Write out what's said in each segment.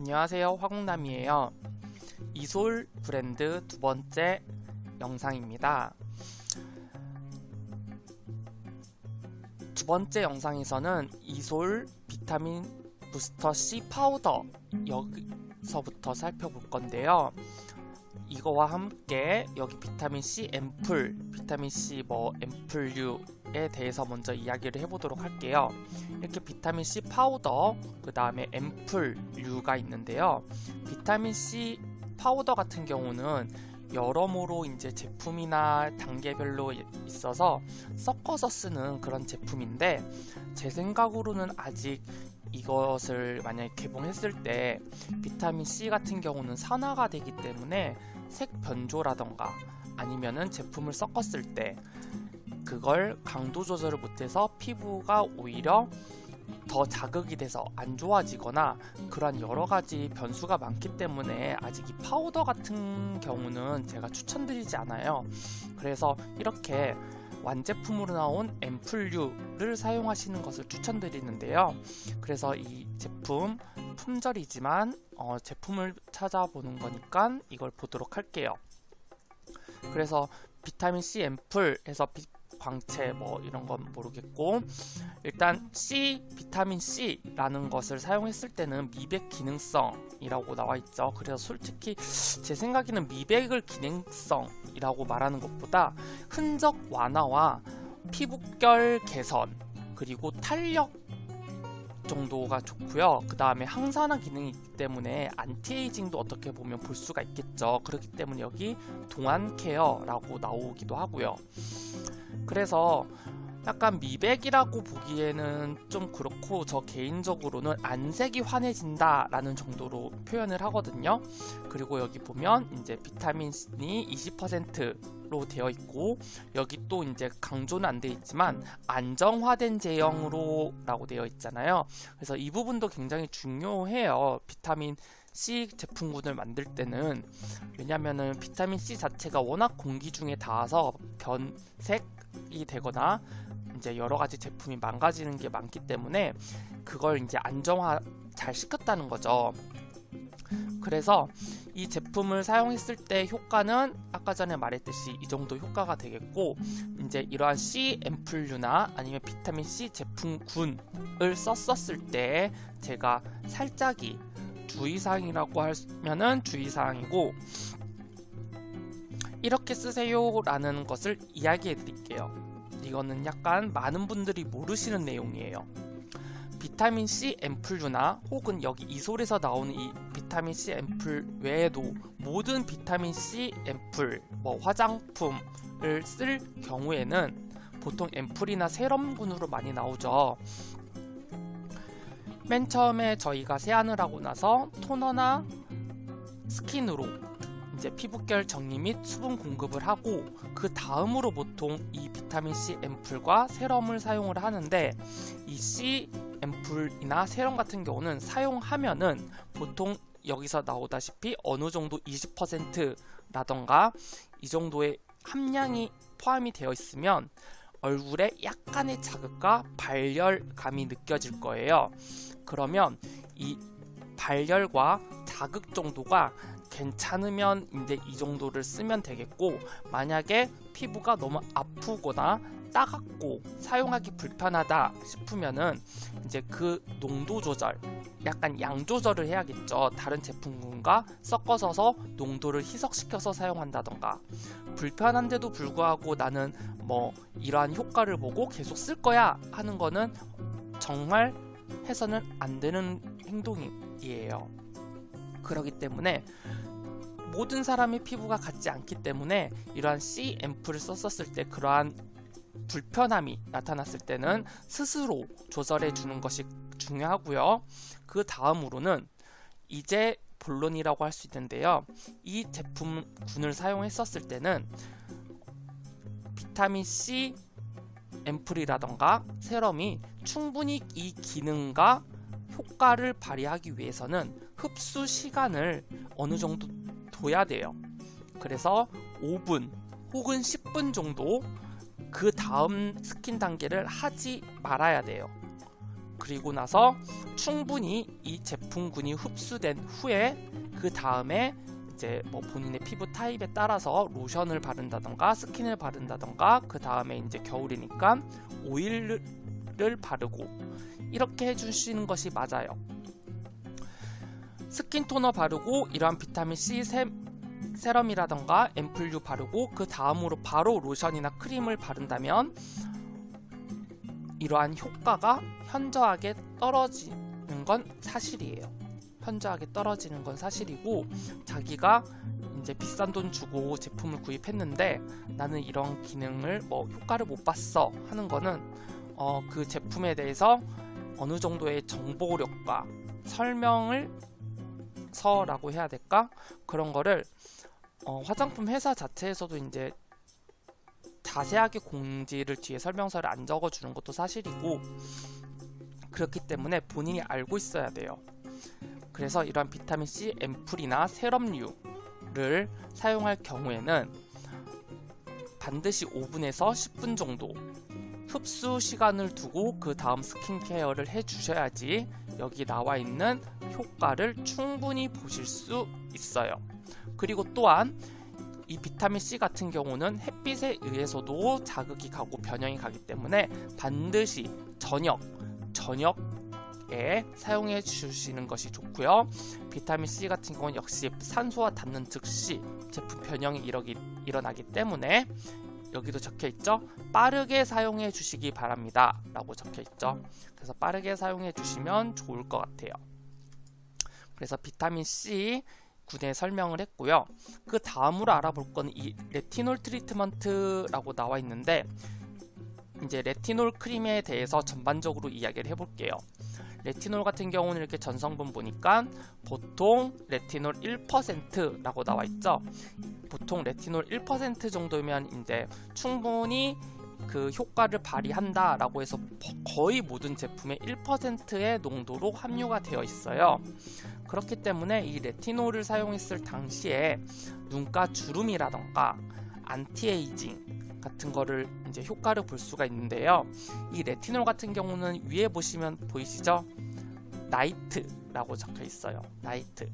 안녕하세요. 화공남이에요. 이솔 브랜드 두 번째 영상입니다. 두 번째 영상에서는 이솔 비타민 부스터 C 파우더 여기서부터 살펴볼 건데요 이거와 함께 여기 비타민 C 앰플, 비타민 C 뭐 앰플류에 대해서 먼저 이야기를 해보도록 할게요. 이렇게 비타민 C 파우더, 그 다음에 앰플류가 있는데요. 비타민 C 파우더 같은 경우는 여러모로 이제 제품이나 단계별로 있어서 섞어서 쓰는 그런 제품인데 제 생각으로는 아직 이것을 만약에 개봉했을 때 비타민 C 같은 경우는 산화가 되기 때문에 색 변조라던가 아니면은 제품을 섞었을 때 그걸 강도 조절을 못해서 피부가 오히려 더 자극이 돼서 안 좋아지거나 그런 여러 가지 변수가 많기 때문에 아직 이 파우더 같은 경우는 제가 추천드리지 않아요. 그래서 이렇게 완제품으로 나온 앰플류를 사용하시는 것을 추천드리는데요. 그래서 이 제품 품절이지만 어, 제품을 찾아보는 거니까 이걸 보도록 할게요. 그래서 비타민C 앰플에서 비, 광채 뭐 이런 건 모르겠고 일단 C 비타민 C라는 것을 사용했을 때는 미백 기능성이라고 나와 있죠. 그래서 솔직히 제 생각에는 미백을 기능성이라고 말하는 것보다 흔적 완화와 피부결 개선 그리고 탄력 정도가 좋고요. 그 다음에 항산화 기능이 있기 때문에 anti-aging도 어떻게 보면 볼 수가 있겠죠. 그렇기 때문에 여기 동안 케어라고 나오기도 하고요. 그래서 약간 미백이라고 보기에는 좀 그렇고 저 개인적으로는 안색이 환해진다 라는 정도로 표현을 하거든요. 그리고 여기 보면 이제 비타민이 20%로 되어 있고 여기 또 이제 강조는 안 되어 있지만 안정화된 제형으로 라고 되어 있잖아요. 그래서 이 부분도 굉장히 중요해요. 비타민 C 제품군을 만들 때는. 왜냐면은 비타민 C 자체가 워낙 공기 중에 닿아서 변색이 되거나 이제 여러 가지 제품이 망가지는 게 많기 때문에 그걸 이제 안정화 잘 시켰다는 거죠. 그래서 이 제품을 사용했을 때 효과는 아까 전에 말했듯이 이 정도 효과가 되겠고 이제 이러한 C 앰플류나 아니면 비타민 C 제품군을 썼었을 때 제가 살짝이 주의사항이라고 하면은 주의사항이고 이렇게 쓰세요 라는 것을 이야기해 드릴게요 이거는 약간 많은 분들이 모르시는 내용이에요. 비타민C 앰플류나 혹은 여기 이솔에서 나오는 이 비타민C 앰플 외에도 모든 비타민C 앰플, 뭐 화장품을 쓸 경우에는 보통 앰플이나 세럼군으로 많이 나오죠. 맨 처음에 저희가 세안을 하고 나서 토너나 스킨으로 이제 피부결 정리 및 수분 공급을 하고 그 다음으로 보통 이 비타민C 앰플과 세럼을 사용을 하는데 이 C 앰플이나 세럼 같은 경우는 사용하면은 보통 여기서 나오다시피 어느 정도 20%라던가 이 정도의 함량이 포함이 되어 있으면 얼굴에 약간의 자극과 발열감이 느껴질 거예요. 그러면 이 발열과 자극 정도가 괜찮으면 이제 이 정도를 쓰면 되겠고 만약에 피부가 너무 아프거나 따갑고 사용하기 불편하다 싶으면은 이제 그 농도 조절 약간 양 조절을 해야겠죠. 다른 제품군과 섞어서서 농도를 희석시켜서 사용한다던가. 불편한데도 불구하고 나는 뭐 이러한 효과를 보고 계속 쓸 거야 하는 거는 정말 해서는 안 되는 행동이에요 그렇기 때문에 모든 사람의 피부가 같지 않기 때문에 이러한 C 앰플을 썼었을 때 그러한 불편함이 나타났을 때는 스스로 조절해 주는 것이 중요하고요. 그 다음으로는 이제 본론이라고 할 수 있는데요. 이 제품군을 사용했었을 때는 비타민 C 앰플이라던가 세럼이 충분히 이 기능과 효과를 발휘하기 위해서는 흡수 시간을 어느 정도 둬야 돼요. 그래서 5분 혹은 10분 정도 그 다음 스킨 단계를 하지 말아야 돼요. 그리고 나서 충분히 이 제품군이 흡수된 후에 그 다음에 이제 뭐 본인의 피부 타입에 따라서 로션을 바른다던가 스킨을 바른다던가 그 다음에 이제 겨울이니까 오일 을 바르고 이렇게 해주시는 것이 맞아요. 스킨 토너 바르고 이러한 비타민 C 세, 세럼이라던가 앰플류 바르고 그 다음으로 바로 로션이나 크림을 바른다면 이러한 효과가 현저하게 떨어지는 건 사실이에요. 현저하게 떨어지는 건 사실이고 자기가 이제 비싼 돈 주고 제품을 구입했는데 나는 이런 기능을 뭐 효과를 못 봤어 하는 거는 어, 그 제품에 대해서 어느 정도의 정보력과 설명을 서라고 해야 될까 그런 거를 어, 화장품 회사 자체에서도 이제 자세하게 공지를 뒤에 설명서를 안 적어주는 것도 사실이고 그렇기 때문에 본인이 알고 있어야 돼요. 그래서 이러한 비타민C 앰플이나 세럼류를 사용할 경우에는 반드시 5분에서 10분 정도 흡수 시간을 두고 그 다음 스킨케어를 해주셔야지 여기 나와 있는 효과를 충분히 보실 수 있어요. 그리고 또한 이 비타민C 같은 경우는 햇빛에 의해서도 자극이 가고 변형이 가기 때문에 반드시 저녁, 저녁에 사용해 주시는 것이 좋고요. 비타민C 같은 경우는 역시 산소와 닿는 즉시 제품 변형이 일어기, 일어나기 때문에 여기도 적혀 있죠. 빠르게 사용해 주시기 바랍니다. 라고 적혀 있죠. 그래서 빠르게 사용해 주시면 좋을 것 같아요. 그래서 비타민C 군에 설명을 했고요. 그 다음으로 알아볼 건 이 레티놀 트리트먼트라고 나와 있는데 이제 레티놀 크림에 대해서 전반적으로 이야기를 해볼게요. 레티놀 같은 경우는 이렇게 전성분 보니까 보통 레티놀 1%라고 나와 있죠. 보통 레티놀 1% 정도면 이제 충분히 그 효과를 발휘한다라고 해서 거의 모든 제품의 1%의 농도로 함유가 되어 있어요. 그렇기 때문에 이 레티놀을 사용했을 당시에 눈가 주름이라던가 안티에이징 같은 거를 이제 효과를 볼 수가 있는데요. 이 레티놀 같은 경우는 위에 보시면 보이시죠? night라고 적혀 있어요. night.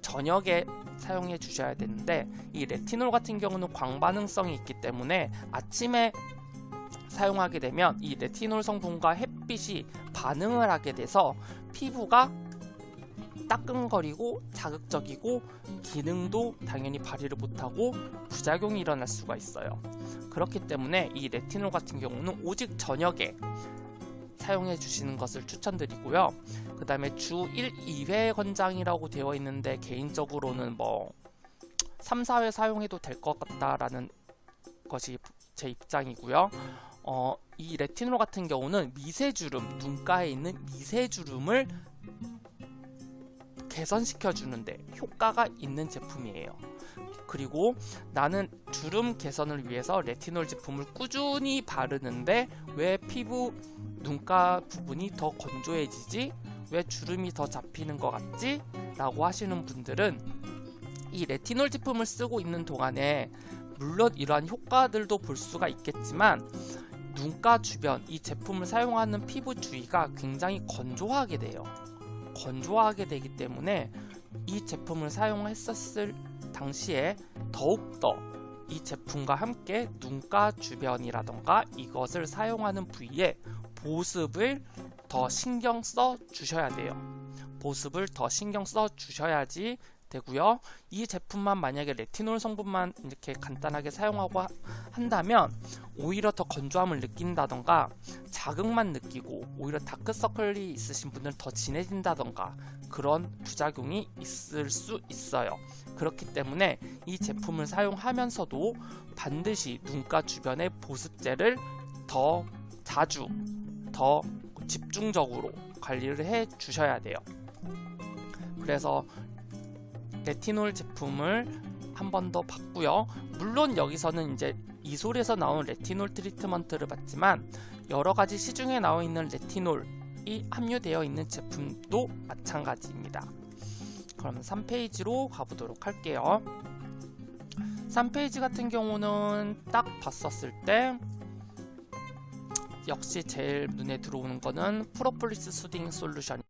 저녁에 사용해 주셔야 되는데 이 레티놀 같은 경우는 광반응성이 있기 때문에 아침에 사용하게 되면 이 레티놀 성분과 햇빛이 반응을 하게 돼서 피부가 따끔거리고 자극적이고 기능도 당연히 발휘를 못하고 부작용이 일어날 수가 있어요. 그렇기 때문에 이 레티놀 같은 경우는 오직 저녁에 사용해 주시는 것을 추천드리고요. 그 다음에 주 1, 2회 권장이라고 되어 있는데 개인적으로는 뭐 3, 4회 사용해도 될 것 같다라는 것이 제 입장이고요. 어, 이 레티놀 같은 경우는 미세주름, 눈가에 있는 미세주름을 개선시켜 주는데 효과가 있는 제품이에요. 그리고 나는 주름 개선을 위해서 레티놀 제품을 꾸준히 바르는데 왜 피부 눈가 부분이 더 건조해지지? 왜 주름이 더 잡히는 것 같지? 라고 하시는 분들은 이 레티놀 제품을 쓰고 있는 동안에 물론 이러한 효과들도 볼 수가 있겠지만 눈가 주변 이 제품을 사용하는 피부 주위가 굉장히 건조하게 돼요. 건조하게 되기 때문에 이 제품을 사용했었을 당시에 더욱더 이 제품과 함께 눈가 주변이라던가 이것을 사용하는 부위에 보습을 더 신경 써 주셔야 돼요. 보습을 더 신경 써 주셔야지 되고요. 이 제품만 만약에 레티놀 성분만 이렇게 간단하게 사용하고 한다면 오히려 더 건조함을 느낀다던가 자극만 느끼고 오히려 다크서클이 있으신 분들은 더 진해진다던가 그런 부작용이 있을 수 있어요. 그렇기 때문에 이 제품을 사용하면서도 반드시 눈가 주변의 보습제를 더 자주 더 집중적으로 관리를 해 주셔야 돼요. 그래서 레티놀 제품을 한 번더 봤고요. 물론 여기서는 이제 이솔에서 나온 레티놀 트리트먼트를 봤지만 여러 가지 시중에 나와 있는 레티놀이 함유되어 있는 제품도 마찬가지입니다. 그럼 3페이지로 가보도록 할게요. 3페이지 같은 경우는 딱 봤었을 때 역시 제일 눈에 들어오는 거는 프로폴리스 수딩 솔루션